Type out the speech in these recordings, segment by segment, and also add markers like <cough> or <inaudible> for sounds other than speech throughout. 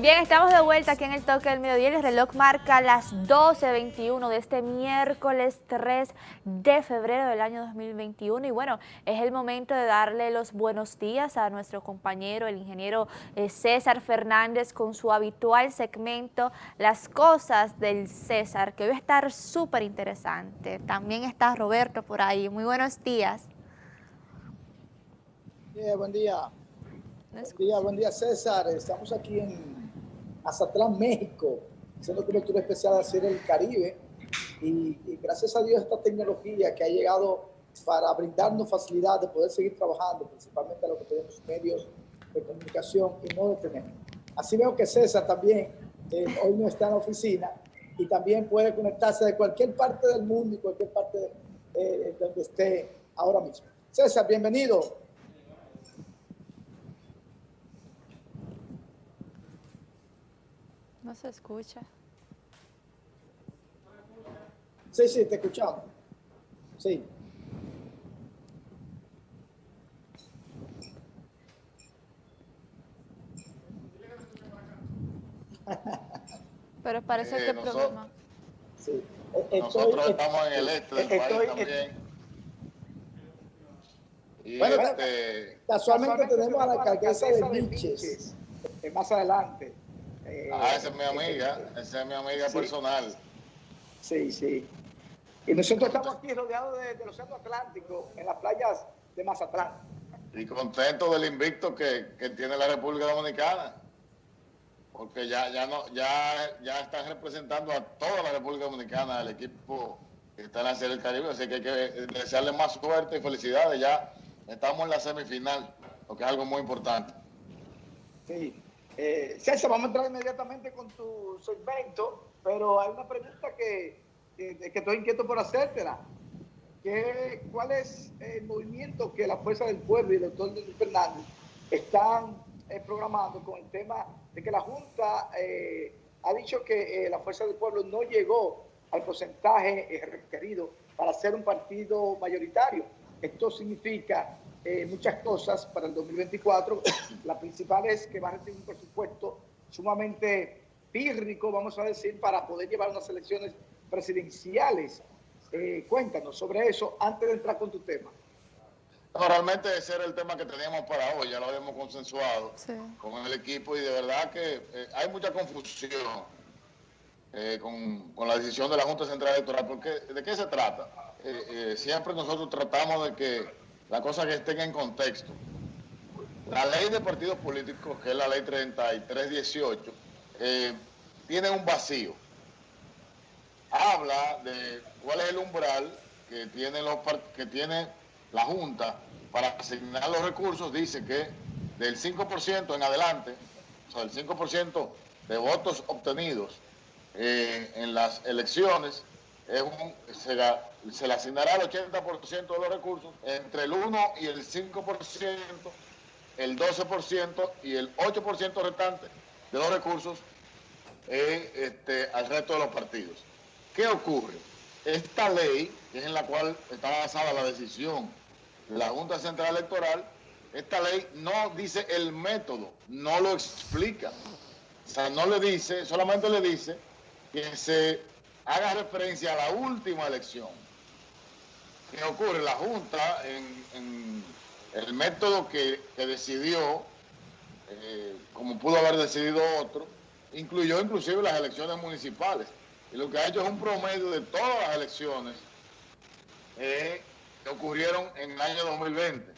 Bien, estamos de vuelta aquí en el toque del mediodía. El reloj marca las 12.21 de este miércoles 3 de febrero del año 2021. Y bueno, es el momento de darle los buenos días a nuestro compañero, el ingeniero eh, César Fernández, con su habitual segmento Las Cosas del César, que hoy va a estar súper interesante. También está Roberto por ahí. Muy buenos días. buen día. Buen día, buen día César. Estamos aquí en Azatlán, México, haciendo cobertura especial hacer el Caribe. Y, gracias a Dios esta tecnología que ha llegado para brindarnos facilidad de poder seguir trabajando, principalmente a los que tenemos medios de comunicación y no detenernos. Así veo que César también eh, hoy no está en la oficina y también puede conectarse de cualquier parte del mundo y cualquier parte de, eh, donde esté ahora mismo. César, bienvenido. No se escucha. Sí, sí, te escuchamos. Sí. Pero parece que el problema. Sí. nosotros estamos en el este del país también. Y bueno, este, casualmente tenemos a la alcaldesa de Miches, más adelante. Eh, ah, esa es mi amiga, esa es mi amiga personal. Sí, sí. Y nosotros estamos aquí rodeados del de Océano Atlántico, en las playas de Mazatlán. Y contento del invicto que, tiene la República Dominicana. Porque ya, ya, no, ya, ya están representando a toda la República Dominicana, el equipo que está en la Serie del Caribe. Así que hay que desearle más suerte y felicidades. Ya estamos en la semifinal, lo que es algo muy importante. Sí. Eh, César, vamos a entrar inmediatamente con tu segmento, pero hay una pregunta que, que, estoy inquieto por hacértela. ¿Qué, ¿Cuál es el movimiento que la Fuerza del Pueblo y el doctor Fernández están eh, programando con el tema de que la Junta eh, ha dicho que la Fuerza del Pueblo no llegó al porcentaje requerido para ser un partido mayoritario? Esto significa eh, muchas cosas para el 2024. <coughs> La principal es que va a recibir un presupuesto sumamente pírrico, vamos a decir, para poder llevar unas elecciones presidenciales. Eh, cuéntanos sobre eso antes de entrar con tu tema. No, realmente ese era el tema que teníamos para hoy, ya lo habíamos consensuado con el equipo y de verdad que eh, hay mucha confusión con, con, la decisión de la Junta Central Electoral, porque ¿de qué se trata? siempre nosotros tratamos de que la cosa que estén en contexto. La ley de partidos políticos, que es la ley 3318, eh, tiene un vacío. Habla de cuál es el umbral que tiene, los, que tiene la Junta para asignar los recursos. Dice que del 5% en adelante, o sea, el 5% de votos obtenidos eh, en las elecciones, se le asignará el 80% de los recursos, entre el 1 y el 5%, el 12% y el 8% restante de los recursos eh, este, al resto de los partidos. ¿Qué ocurre? Esta ley, que es en la cual está basada la decisión de la Junta Central Electoral, esta ley no dice el método, no lo explica. O sea, no le dice, solamente le dice que se haga referencia a la última elección ¿Qué ocurre? La Junta, en, el método que, decidió, eh, como pudo haber decidido otro, incluyó inclusive las elecciones municipales. Y lo que ha hecho es un promedio de todas las elecciones eh, que ocurrieron en el año 2020.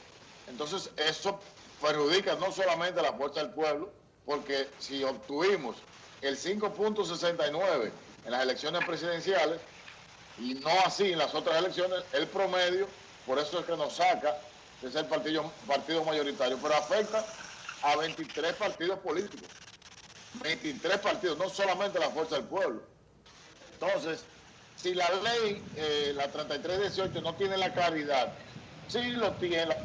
Entonces, eso perjudica no solamente a la Fuerza del Pueblo, porque si obtuvimos el 5.69 en las elecciones presidenciales, y no así en las otras elecciones, el promedio, por eso es que nos saca de ser partido, partido mayoritario, pero afecta a 23 partidos políticos. 23 partidos, no solamente la fuerza del pueblo. Entonces, si la ley, eh, la 3318, no tiene la claridad, sí lo tiene,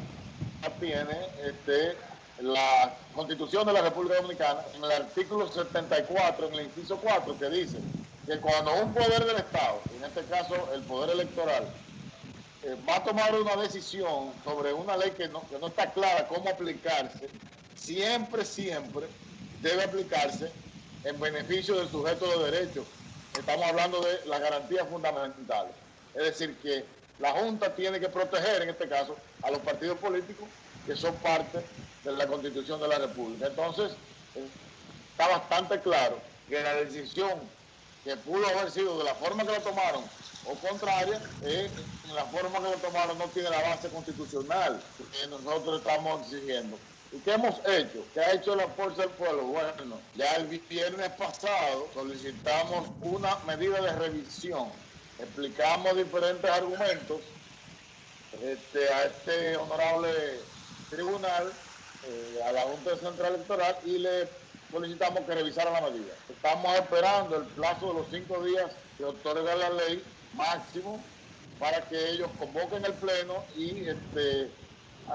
la tiene este, la Constitución de la República Dominicana, en el artículo 74, en el inciso 4, que dice que cuando un poder del Estado, en este caso el poder electoral, eh, va a tomar una decisión sobre una ley que no, está clara cómo aplicarse, siempre, siempre debe aplicarse en beneficio del sujeto de derecho. Estamos hablando de las garantías fundamentales. Es decir, que la Junta tiene que proteger, en este caso, a los partidos políticos que son parte de la Constitución de la República. Entonces, está bastante claro que la decisión que pudo haber sido de la forma que lo tomaron o contraria, eh, la forma que lo tomaron no tiene la base constitucional que nosotros estamos exigiendo. ¿Y qué hemos hecho? ¿Qué ha hecho la Fuerza del Pueblo? Bueno, ya el viernes pasado solicitamos una medida de revisión. Explicamos diferentes argumentos este, a este honorable tribunal, eh, a la Junta Central Electoral, y le solicitamos que revisara la medida. Estamos esperando el plazo de los cinco días que otorga la ley máximo para que ellos convoquen el pleno y este,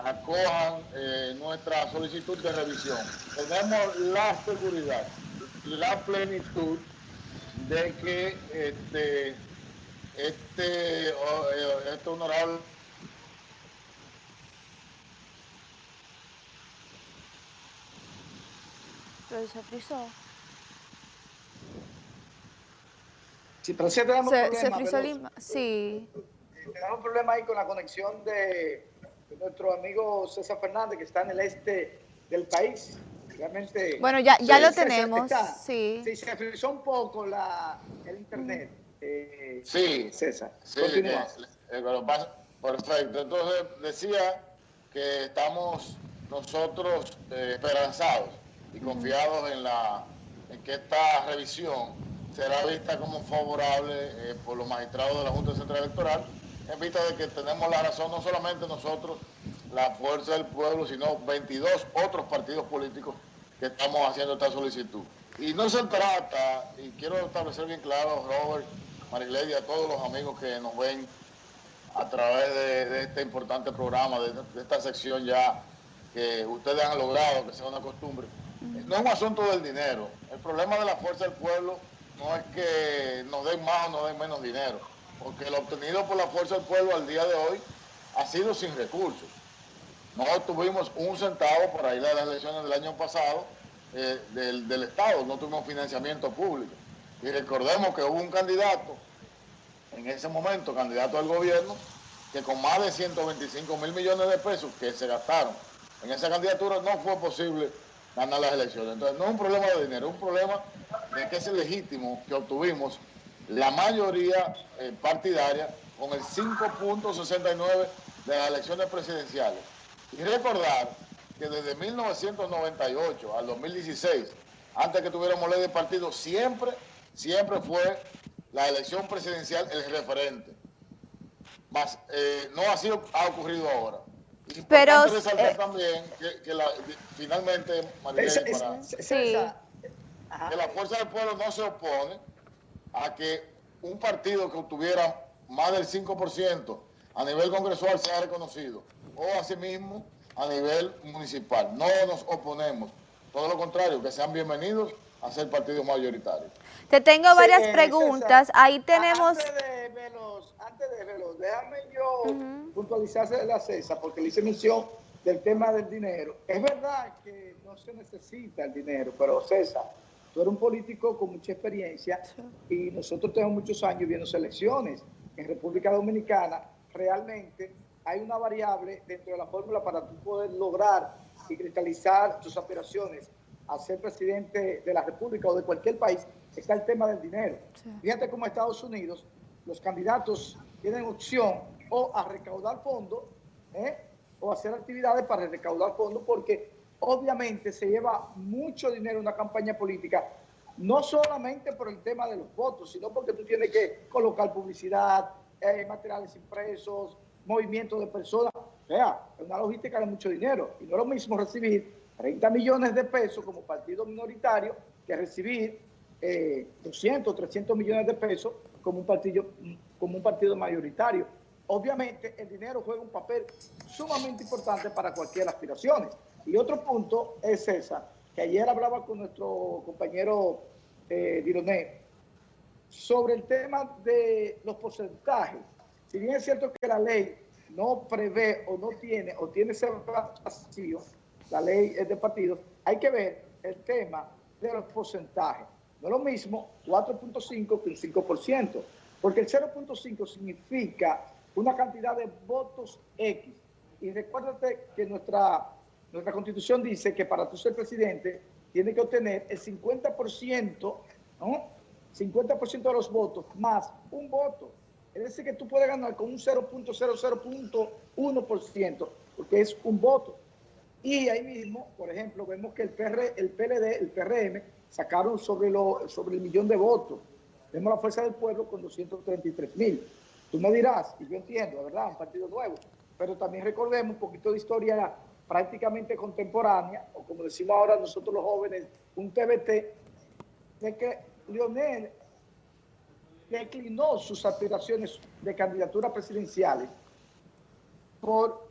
acojan eh, nuestra solicitud de revisión. Tenemos la seguridad la plenitud de que este, este, eh, este honorable se frizó. Sí, pero sí tenemos se, problemas. Se frizó el Sí. Tenemos un problema ahí con la conexión de, nuestro amigo César Fernández, que está en el este del país. Realmente. Bueno, ya, ya lo tenemos. sí. sí. se frizó un poco la, el internet. Eh, sí. César. Sí, perfecto. Entonces decía que estamos nosotros eh, esperanzados y confiados en, la, en que esta revisión será vista como favorable eh, por los magistrados de la Junta Central Electoral, en vista de que tenemos la razón no solamente nosotros, la Fuerza del Pueblo, sino 22 otros partidos políticos que estamos haciendo esta solicitud. Y no se trata, y quiero establecer bien claro, Robert, Marigley, a todos los amigos que nos ven a través de, este importante programa, de esta sección ya que ustedes han logrado que sea una costumbre, no es un asunto del dinero. El problema de la fuerza del pueblo no es que nos den más o nos den menos dinero, porque lo obtenido por la fuerza del pueblo al día de hoy ha sido sin recursos. No tuvimos un centavo por ahí de las elecciones del año pasado eh, del, del Estado, no tuvimos financiamiento público. Y recordemos que hubo un candidato, en ese momento, candidato al gobierno, que con más de 125 mil millones de pesos que se gastaron en esa candidatura no fue posible ganar las elecciones. Entonces, no es un problema de dinero, es un problema de que es legítimo que obtuvimos la mayoría eh, partidaria con el 5.69 de las elecciones presidenciales. Y recordar que desde 1998 al 2016, antes que tuviéramos ley de partido, siempre, siempre fue la elección presidencial el referente. Más, eh, no sido, ha ocurrido ahora. Pero eh, también que, la, finalmente, María, que la fuerza del pueblo no se opone a que un partido que obtuviera más del 5% a nivel congresual sea reconocido, o asimismo a nivel municipal. No nos oponemos, todo lo contrario, que sean bienvenidos a ser partidos mayoritarios. Te tengo varias preguntas, ahí tenemos antes de verlo, déjame yo puntualizarse de la CESA, porque le hice mención del tema del dinero. Es verdad que no se necesita el dinero, pero César, tú eres un político con mucha experiencia y nosotros tenemos muchos años viendo elecciones. En República Dominicana realmente hay una variable dentro de la fórmula para tú poder lograr y cristalizar tus aspiraciones a ser presidente de la República o de cualquier país, está el tema del dinero. Fíjate cómo Estados Unidos los candidatos tienen opción o a recaudar fondos ¿eh? o hacer actividades para recaudar fondos porque obviamente se lleva mucho dinero una campaña política, no solamente por el tema de los votos, sino porque tú tienes que colocar publicidad, eh, materiales impresos, movimientos de personas. O sea, es una logística de mucho dinero. Y no es lo mismo recibir 30 millones de pesos como partido minoritario que recibir 200, eh, 300 millones de pesos como un partido, como un partido mayoritario. Obviamente el dinero juega un papel sumamente importante para cualquier aspiración. Y otro punto es esa, que ayer hablaba con nuestro compañero eh, sobre el tema de los porcentajes. Si bien es cierto que la ley no prevé o no tiene o tiene ese vacío, la ley es de partidos, hay que ver el tema de los porcentajes. No es lo mismo 4.5 que un 5%, porque el 0.5 significa una cantidad de votos X. Y recuérdate que nuestra, nuestra constitución dice que para tú ser presidente tiene que obtener el 50%, ¿no? 50% de los votos más un voto. Es decir, que tú puedes ganar con un 0.00.1%, porque es un voto. Y ahí mismo, por ejemplo, vemos que el, PR, el PLD, el PRM, sacaron sobre, lo, sobre el millón de votos. Vemos la Fuerza del Pueblo con 233 mil. Tú me dirás, y yo entiendo, ¿verdad? Un partido nuevo. Pero también recordemos un poquito de historia prácticamente contemporánea, o como decimos ahora nosotros los jóvenes, un TBT, de que Lionel declinó sus aspiraciones de candidatura presidenciales por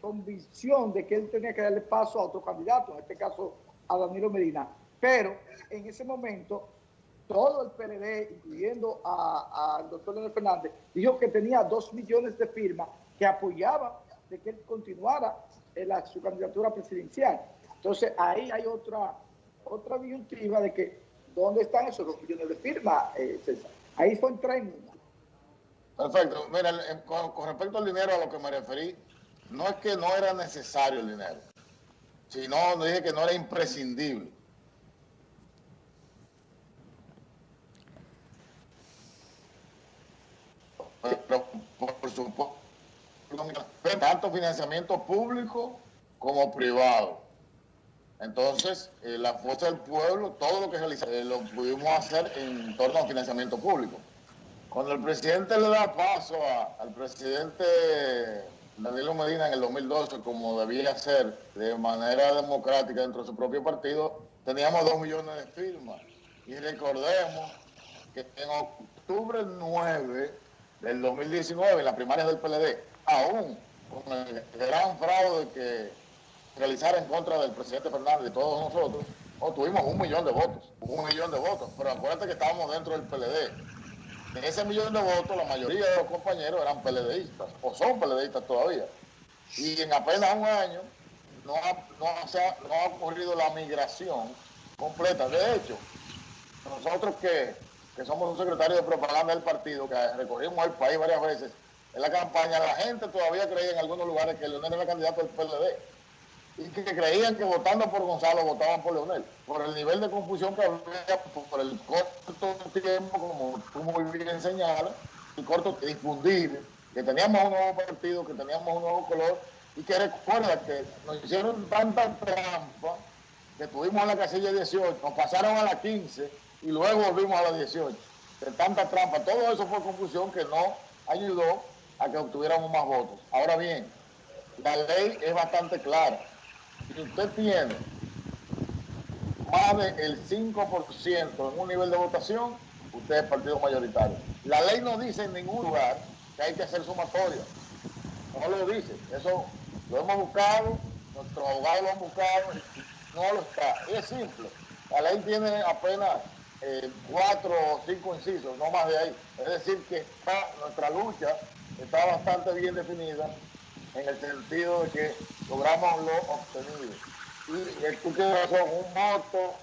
convicción de que él tenía que darle paso a otro candidato, en este caso a Danilo Medina. Pero en ese momento todo el PLD, incluyendo al doctor Leonel Fernández, dijo que tenía dos millones de firmas que apoyaban de que él continuara en su candidatura presidencial. Entonces ahí hay otra, otra disyuntiva de que ¿dónde están esos dos millones de firmas, eh, César? Ahí en tren. Perfecto. Mira, con, con respecto al dinero a lo que me referí, no es que no era necesario el dinero, sino dije que no era imprescindible. Pero por supuesto, tanto financiamiento público como privado. Entonces, eh, la Fuerza del Pueblo, todo lo que realizamos, eh, lo pudimos hacer en torno al financiamiento público. Cuando el presidente le da paso al presidente Danilo Medina en el 2012, como debía ser de manera democrática dentro de su propio partido, teníamos dos millones de firmas. Y recordemos que en octubre 9 del 2019, en las primarias del PLD, aún con el gran fraude que realizara en contra del presidente Fernández y todos nosotros, obtuvimos un millón de votos, un millón de votos, pero acuérdate que estábamos dentro del PLD. En ese millón de votos, la mayoría de los compañeros eran PLDistas, o son PLDistas todavía. Y en apenas un año no ha, no, no ha ocurrido la migración completa. De hecho, nosotros que que somos un secretario de propaganda del partido, que recorrimos el país varias veces. En la campaña, la gente todavía creía en algunos lugares que Leonel era candidato del PLD y que creían que votando por Gonzalo votaban por Leonel, por el nivel de confusión que había, por el corto tiempo, como tú muy bien señalas, y corto difundir, que teníamos un nuevo partido, que teníamos un nuevo color, y que recuerda que nos hicieron tanta trampa que estuvimos en la casilla 18, nos pasaron a la 15 y luego volvimos a la 18. De tanta trampa, todo eso fue confusión que no ayudó a que obtuviéramos más votos. Ahora bien, la ley es bastante clara. Si usted tiene más del 5% en un nivel de votación, usted es partido mayoritario. La ley no dice en ningún lugar que hay que hacer sumatoria. No lo dice. Eso lo hemos buscado, nuestros abogados lo han buscado, no lo está. Es simple. La ley tiene apenas eh, cuatro o cinco incisos, no más de ahí. Es decir, que nuestra lucha está bastante bien definida en el sentido de que logramos lo obtenido. Y el tú tienes razón, un voto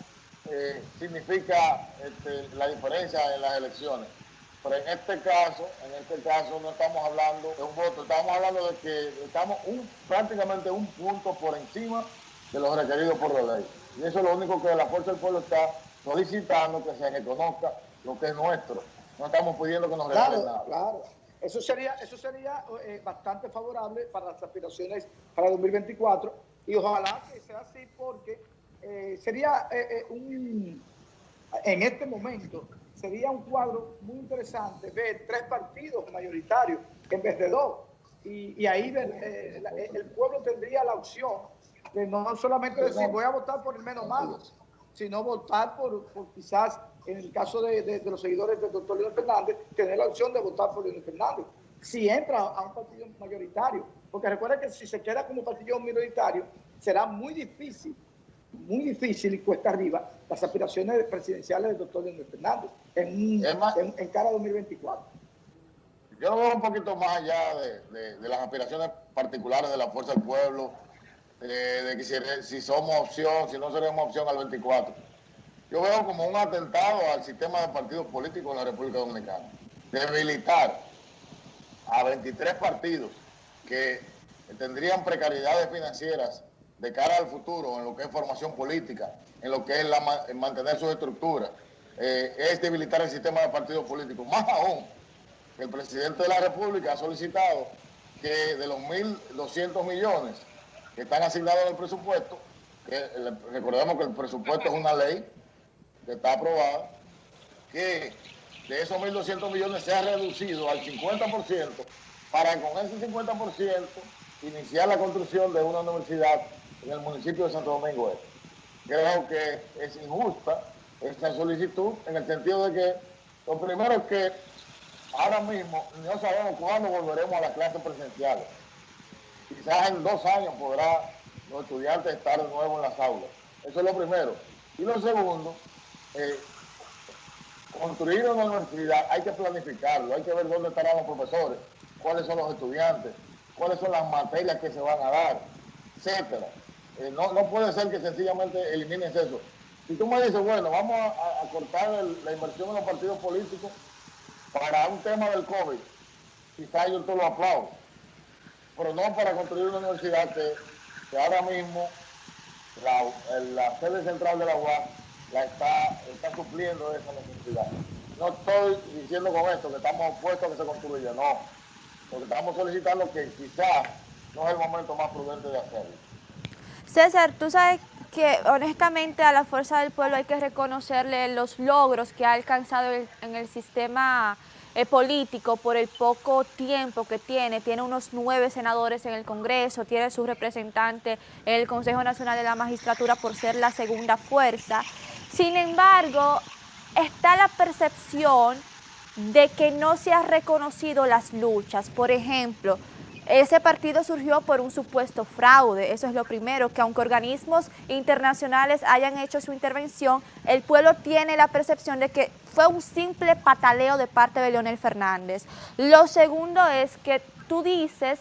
eh, significa este, la diferencia en las elecciones. Pero en este caso, en este caso no estamos hablando de un voto, estamos hablando de que estamos un, prácticamente un punto por encima de los requeridos por la ley. Y eso es lo único que la Fuerza del Pueblo está solicitando que se reconozca lo que es nuestro. No estamos pidiendo que nos regalen nada. Claro, eso sería, eso sería eh, bastante favorable para las aspiraciones para 2024 y ojalá que sea así porque eh, sería eh, un, en este momento, sería un cuadro muy interesante ver tres partidos mayoritarios en vez de dos. Y, ahí el pueblo tendría la opción de no solamente decir voy a votar por el menos malo, sino votar por, quizás, en el caso de, los seguidores del doctor Leonel Fernández, tener la opción de votar por Leonel Fernández. Si entra a un partido mayoritario, porque recuerda que si se queda como partido minoritario, será muy difícil, muy difícil y cuesta arriba las aspiraciones presidenciales del doctor Leonel Fernández en, en, cara 2024. Yo lo veo un poquito más allá de, de las aspiraciones particulares de la Fuerza del Pueblo, de, que si, somos opción, si no seremos opción al 24. yo veo como un atentado al sistema de partidos políticos en la República Dominicana. Debilitar a 23 partidos que tendrían precariedades financieras de cara al futuro en lo que es formación política, en lo que es la, mantener sus estructuras, eh, es debilitar el sistema de partidos políticos. Más aún, el presidente de la República ha solicitado que de los 1.200 millones que están asignados en el presupuesto, que recordemos que el presupuesto es una ley que está aprobada, que de esos 1.200 millones se ha reducido al 50% para con ese 50% iniciar la construcción de una universidad en el municipio de Santo Domingo Este. Creo que es injusta esta solicitud en el sentido de que lo primero es que ahora mismo no sabemos cuándo volveremos a las clases presenciales. Quizás en dos años podrá los estudiantes estar de nuevo en las aulas. Eso es lo primero. Y lo segundo, eh, construir una universidad hay que planificarlo, hay que ver dónde estarán los profesores, cuáles son los estudiantes, cuáles son las materias que se van a dar, etcétera. Eh, no, puede ser que sencillamente elimines eso. Si tú me dices, bueno, vamos a, cortar la inversión en los partidos políticos para un tema del COVID, quizás yo te lo aplaudo, pero no para construir una universidad que, ahora mismo la, sede central de la UAS la está, está supliendo esa necesidad. No estoy diciendo con esto que estamos opuestos a que se construya, no, porque estamos solicitando que quizás no es el momento más prudente de hacerlo. César, tú sabes que honestamente a la Fuerza del Pueblo hay que reconocerle los logros que ha alcanzado en el sistema eh, político por el poco tiempo que tiene. Tiene unos nueve senadores en el Congreso, tiene su representante en el Consejo Nacional de la Magistratura por ser la segunda fuerza. Sin embargo, está la percepción de que no se han reconocido las luchas. Por ejemplo, ese partido surgió por un supuesto fraude, eso es lo primero, que aunque organismos internacionales hayan hecho su intervención, el pueblo tiene la percepción de que fue un simple pataleo de parte de Leonel Fernández. Lo segundo es que tú dices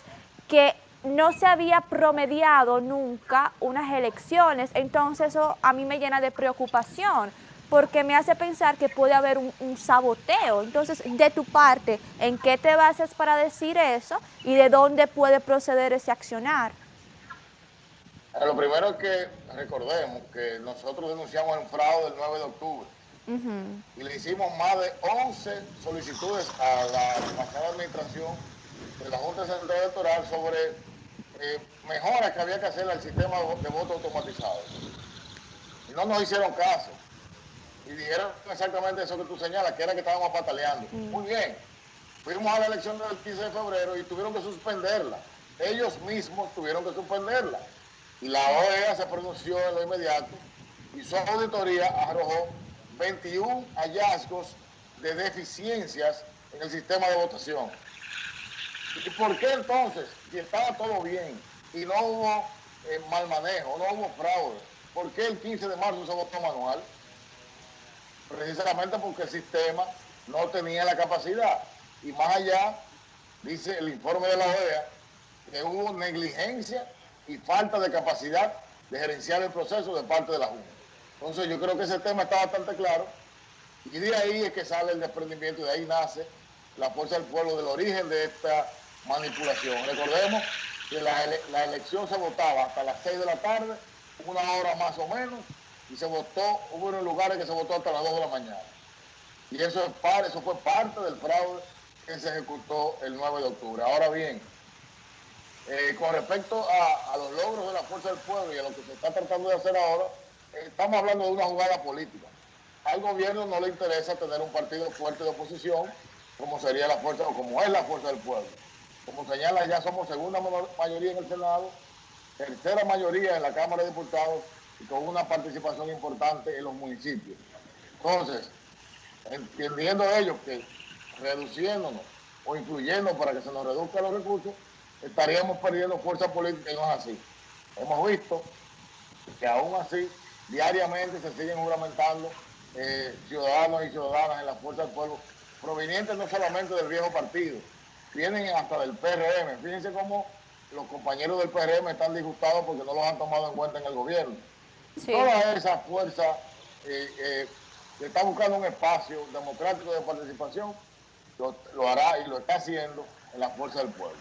que no se había promediado nunca unas elecciones, entonces eso a mí me llena de preocupación porque me hace pensar que puede haber un, saboteo. Entonces, de tu parte, ¿en qué te basas para decir eso y de dónde puede proceder ese accionar? Lo primero es que recordemos que nosotros denunciamos el fraude el 9 de octubre y le hicimos más de 11 solicitudes a la pasada administración de la Junta Central Electoral sobre eh, mejoras que había que hacer al sistema de voto automatizado. Y no nos hicieron caso y dijeron exactamente eso que tú señalas, que era que estábamos pataleando. Mm. Muy bien, fuimos a la elección del 15 de febrero y tuvieron que suspenderla. Ellos mismos tuvieron que suspenderla. Y la OEA se pronunció en lo inmediato y su auditoría arrojó 21 hallazgos de deficiencias en el sistema de votación. ¿Y por qué entonces, si estaba todo bien y no hubo eh, mal manejo, no hubo fraude, por qué el 15 de marzo se votó manual? Precisamente porque el sistema no tenía la capacidad. Y más allá, dice el informe de la OEA, que hubo negligencia y falta de capacidad de gerenciar el proceso de parte de la Junta. Entonces yo creo que ese tema está bastante claro y de ahí es que sale el desprendimiento y de ahí nace la fuerza del pueblo del origen de esta manipulación. Recordemos que la, la elección se votaba hasta las 6 de la tarde, una hora más o menos, y se votó, hubo unos lugares que se votó hasta las 2 de la mañana. Y eso, es par, eso fue parte del fraude que se ejecutó el 9 de octubre. Ahora bien, eh, con respecto a, los logros de la Fuerza del Pueblo y a lo que se está tratando de hacer ahora, eh, estamos hablando de una jugada política. Al gobierno no le interesa tener un partido fuerte de oposición, como sería la fuerza, o como es la Fuerza del Pueblo. Como señala, ya somos segunda mayoría en el Senado, tercera mayoría en la Cámara de Diputados y con una participación importante en los municipios. Entonces, entendiendo ellos que reduciéndonos o influyendo para que se nos reduzcan los recursos, estaríamos perdiendo fuerza política y no es así. Hemos visto que aún así diariamente se siguen juramentando eh, ciudadanos y ciudadanas en la fuerza del pueblo, provenientes no solamente del viejo partido, vienen hasta del PRM. Fíjense cómo los compañeros del PRM están disgustados porque no los han tomado en cuenta en el gobierno. Toda esa fuerza eh, eh, está buscando un espacio democrático de participación, lo, lo hará y lo está haciendo en la fuerza del pueblo.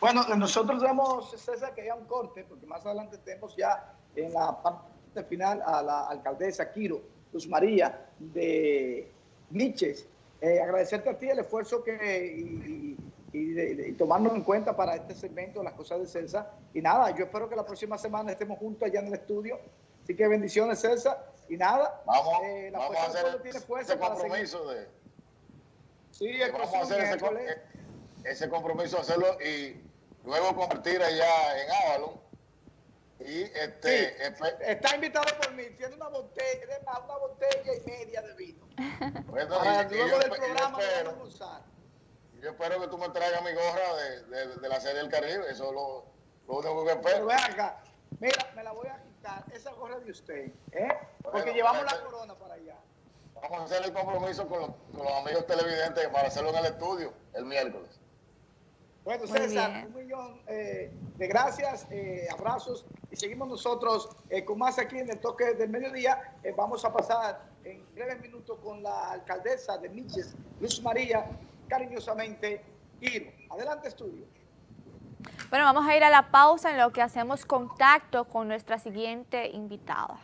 Bueno, nosotros vemos, César, que haya un corte, porque más adelante tenemos ya en la parte final a la alcaldesa Quiro Luz María de Niches. Eh, agradecerte a ti el esfuerzo que y, y, tomarnos en cuenta para este segmento, las cosas de César. Y nada, yo espero que la próxima semana estemos juntos allá en el estudio. Así que bendiciones, César. Y nada, vamos, eh, vamos a hacer tiene fuerza ese compromiso de... Sí, vamos a hacer ese, ese compromiso, hacerlo y luego compartir allá en Avalon. Y este, está invitado por mí, tiene una botella, una botella y media de vino. Bueno, luego del programa yo espero que tú me traigas mi gorra de, de, la serie del Caribe, eso es lo, lo único que espero. Pero acá, mira, me la voy a quitar, esa gorra de usted, ¿eh? Porque llevamos la corona para allá. Vamos a hacer el compromiso con los, con los amigos televidentes para hacerlo en el estudio el miércoles. Bueno, César, un millón eh, de gracias, eh, abrazos y seguimos nosotros eh, con más aquí en el toque del mediodía. vamos a pasar en breves minutos con la alcaldesa de Miches, Luz María, cariñosamente Ir. Adelante, estudio. Bueno, vamos a ir a la pausa en lo que hacemos contacto con nuestra siguiente invitada.